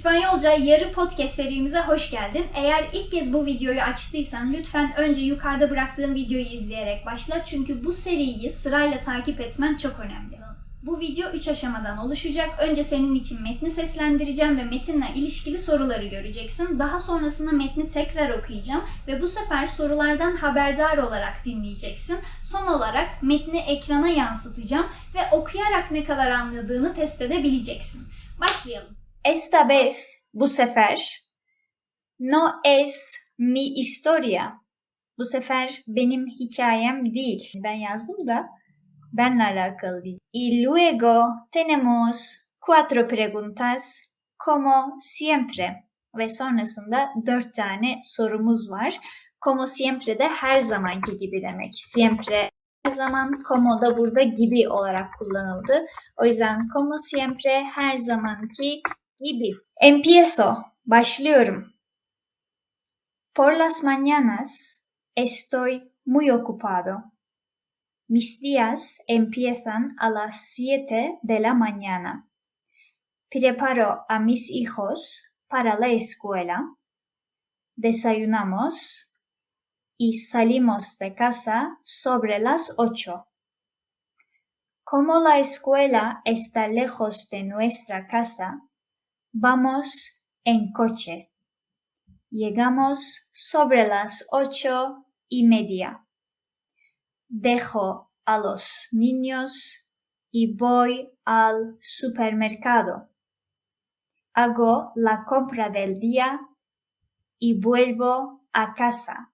İspanyolca Yarı Podcast serimize hoş geldin. Eğer ilk kez bu videoyu açtıysan lütfen önce yukarıda bıraktığım videoyu izleyerek başla. Çünkü bu seriyi sırayla takip etmen çok önemli. Bu video 3 aşamadan oluşacak. Önce senin için metni seslendireceğim ve metinle ilişkili soruları göreceksin. Daha sonrasında metni tekrar okuyacağım ve bu sefer sorulardan haberdar olarak dinleyeceksin. Son olarak metni ekrana yansıtacağım ve okuyarak ne kadar anladığını test edebileceksin. Başlayalım. Esta vez, bu sefer, no es mi historia. Bu sefer benim hikayem değil. Ben yazdım da benle alakalı değil. Y luego tenemos cuatro preguntas como siempre. Ve sonrasında dört tane sorumuz var. Como siempre de her zamanki gibi demek. Siempre her zaman, como da burada gibi olarak kullanıldı. O yüzden como siempre her zamanki gibi. Empiezo. Başlıyorum. Por las mañanas estoy muy ocupado. Mis días empiezan a las 7 de la mañana. Preparo a mis hijos para la escuela. Desayunamos y salimos de casa sobre las 8. Como la escuela está lejos de nuestra casa, vamos en coche. Llegamos sobre las ocho y media. Dejo a los niños y voy al supermercado. Hago la compra del día y vuelvo a casa.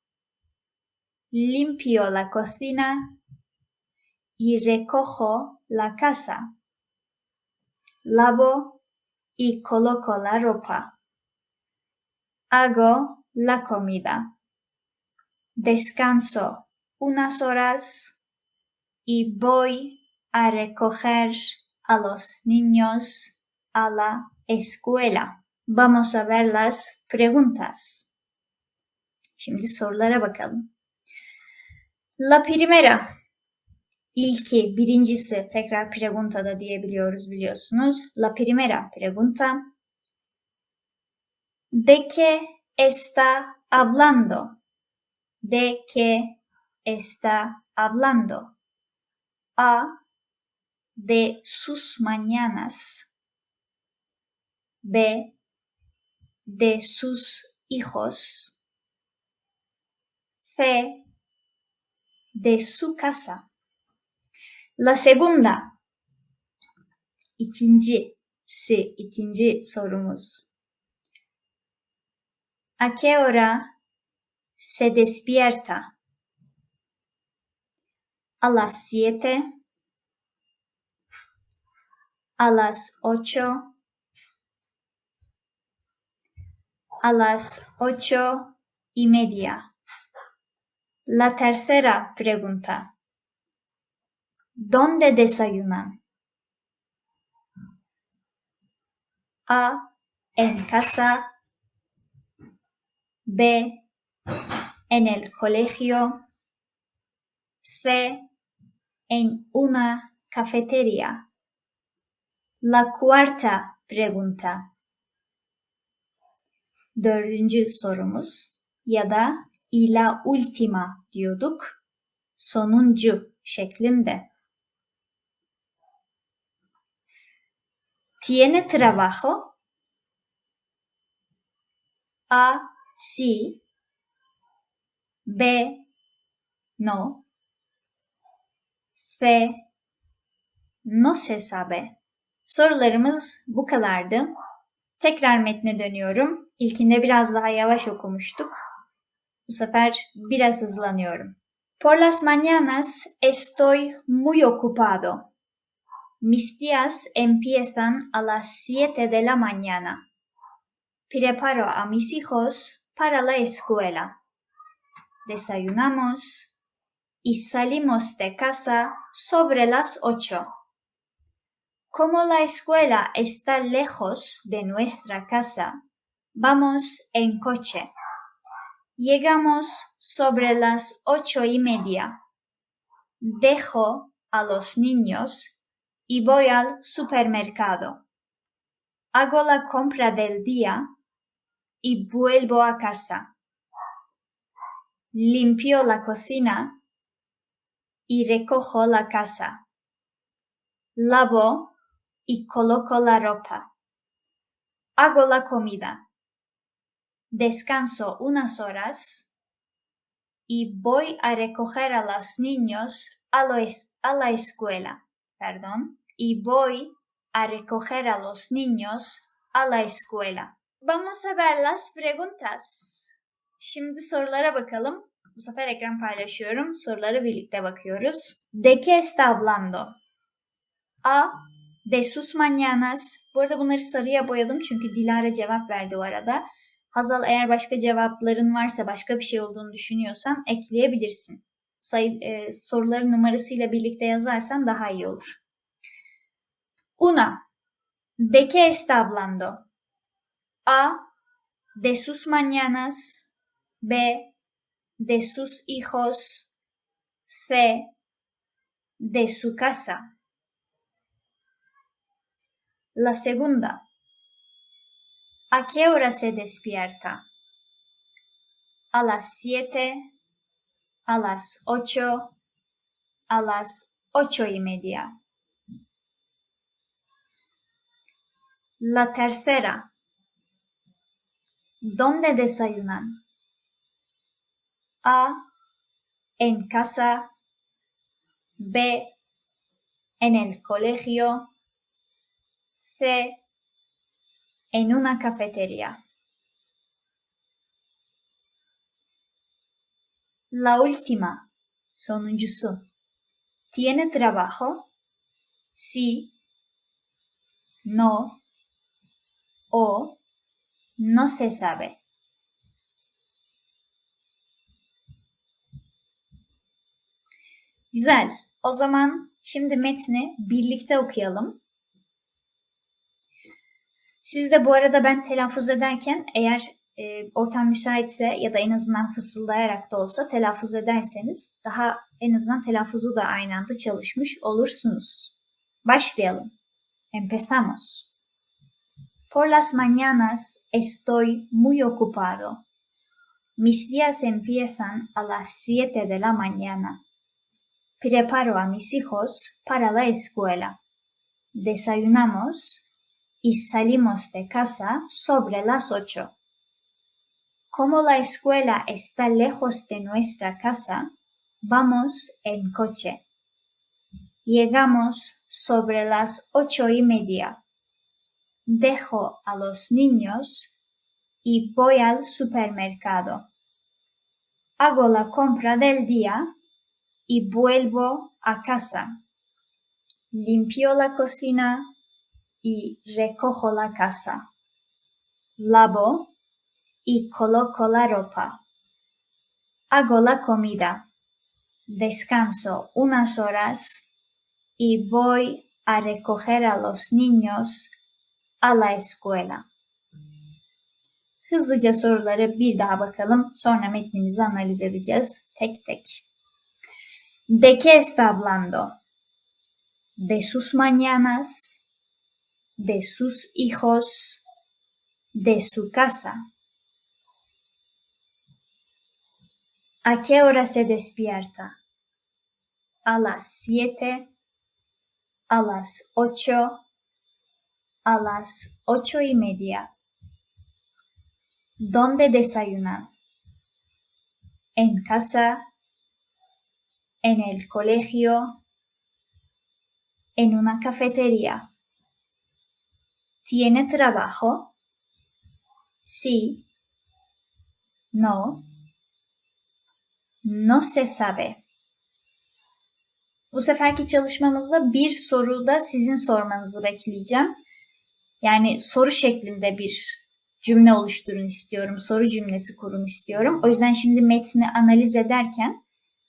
Limpio la cocina y recojo la casa. Lavo y coloco la ropa. Hago la comida. Descanso unas horas y voy a recoger a los niños a la escuela. Vamos a ver las preguntas. La primera. İlki, birincisi tekrar pregunta da diyebiliyoruz biliyorsunuz. La primera pregunta. ¿De qué está hablando? ¿De qué está hablando? A. De sus mañanas. B. De sus hijos. C. De su casa. La segunda. Sorumuz. ¿A qué hora se despierta? A las siete, a las ocho, a las ocho y media. La tercera pregunta. ¿Dónde desayunan? A. En casa. B. En el colegio. C. En una cafetería. La cuarta pregunta. Dördüncü sorumuz ya da y la última diyorduk. Sonuncu şeklinde. ¿Tiene trabajo? A. Sí. B. No. C. No se sabe. Sorularımız bu kadardı. Tekrar metne dönüyorum. İlkinde biraz daha yavaş okumuştuk. Bu sefer biraz hızlanıyorum. Por las mañanas estoy muy ocupado. Mis días empiezan a las 7 de la mañana. Preparo a mis hijos para la escuela. Desayunamos y salimos de casa sobre las 8. Como la escuela está lejos de nuestra casa, vamos en coche. Llegamos sobre las ocho y media. Dejo a los niños y voy al supermercado. Hago la compra del día y vuelvo a casa. Limpio la cocina y recojo la casa. Lavo y coloco la ropa. Hago la comida. Descanso unas horas y voy a recoger a los niños a, lo a la escuela. Perdón. Y voy a recoger a los niños a la escuela. Vamos a ver las preguntas. Şimdi sorulara bakalım. Bu sefer ekran paylaşıyorum. Sorulara birlikte bakıyoruz. ¿De qué está hablando? A. De sus mañanas. Bu arada bunları sarıya boyadım çünkü Dilara cevap verdi o arada. Hazal eğer başka cevapların varsa başka bir şey olduğunu düşünüyorsan ekleyebilirsin. Sayı, e, soruların numarasıyla birlikte yazarsan daha iyi olur. Una. ¿De qué está hablando? A. De sus mañanas. B. De sus hijos. C. De su casa. La segunda. ¿A qué hora se despierta? ¿A las siete? ¿A las ocho? ¿A las ocho y media? La tercera. ¿Dónde desayunan? A. En casa. B. En el colegio. C. En una cafetería. La última. Sonuncusu. ¿Tiene trabajo? Sí. No. O. No se sabe. Güzel. O zaman şimdi metni birlikte okuyalım. Siz de bu arada ben telaffuz ederken eğer e, ortam müsaitse ya da en azından fısıldayarak da olsa telaffuz ederseniz daha en azından telaffuzu da aynı anda çalışmış olursunuz. Başlayalım. Empezamos. Por las mañanas estoy muy ocupado. Mis días empiezan a las 7 de la mañana. Preparo a mis hijos para la escuela. Desayunamos y salimos de casa sobre las 8. Como la escuela está lejos de nuestra casa, vamos en coche. Llegamos sobre las ocho y media. Dejo a los niños y voy al supermercado. Hago la compra del día y vuelvo a casa. Limpio la cocina y recojo la casa. Lavo y coloco la ropa. Hago la comida. Descanso unas horas y voy a recoger a los niños a la escuela. Hızlıca soruları bir daha bakalım. Sonra metnimizi analiz edeceğiz tek tek. ¿De qué está hablando? De sus mañanas, de sus hijos, de su casa. ¿A qué hora se despierta? A las siete, a las ocho, a las ocho y media. ¿Dónde desayunan? En casa, en el colegio, en una cafetería. ¿Tiene trabajo? Sí. No. No se sabe. Bu seferki çalışmamızda bir soruda sizin sormanızı bekleyeceğim. Yani soru şeklinde bir cümle oluşturun istiyorum. Soru cümlesi kurun istiyorum. O yüzden şimdi metni analiz ederken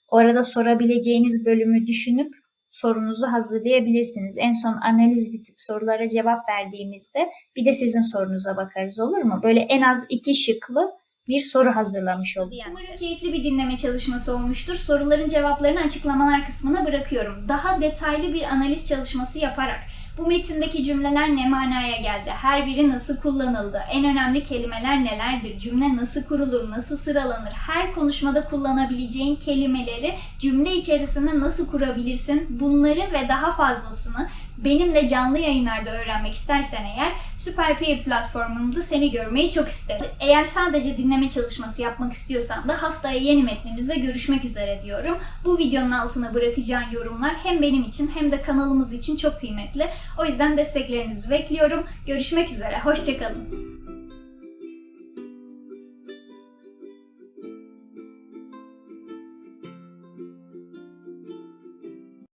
orada sorabileceğiniz bölümü düşünüp sorunuzu hazırlayabilirsiniz. En son analiz bitip sorulara cevap verdiğimizde bir de sizin sorunuza bakarız olur mu? Böyle en az iki şıklı bir soru hazırlamış olduk. Umarım keyifli bir dinleme çalışması olmuştur. Soruların cevaplarını açıklamalar kısmına bırakıyorum. Daha detaylı bir analiz çalışması yaparak Bu metindeki cümleler ne manaya geldi? Her biri nasıl kullanıldı? En önemli kelimeler nelerdir? Cümle nasıl kurulur? Nasıl sıralanır? Her konuşmada kullanabileceğin kelimeleri cümle içerisinde nasıl kurabilirsin? Bunları ve daha fazlasını benimle canlı yayınlarda öğrenmek istersen eğer Süper Peer platformunda seni görmeyi çok isterim. Eğer sadece dinleme çalışması yapmak istiyorsan da haftaya yeni metnimizde görüşmek üzere diyorum. Bu videonun altına bırakacağın yorumlar hem benim için hem de kanalımız için çok kıymetli. O yüzden desteklerinizi bekliyorum. Görüşmek üzere. Hoşçakalın.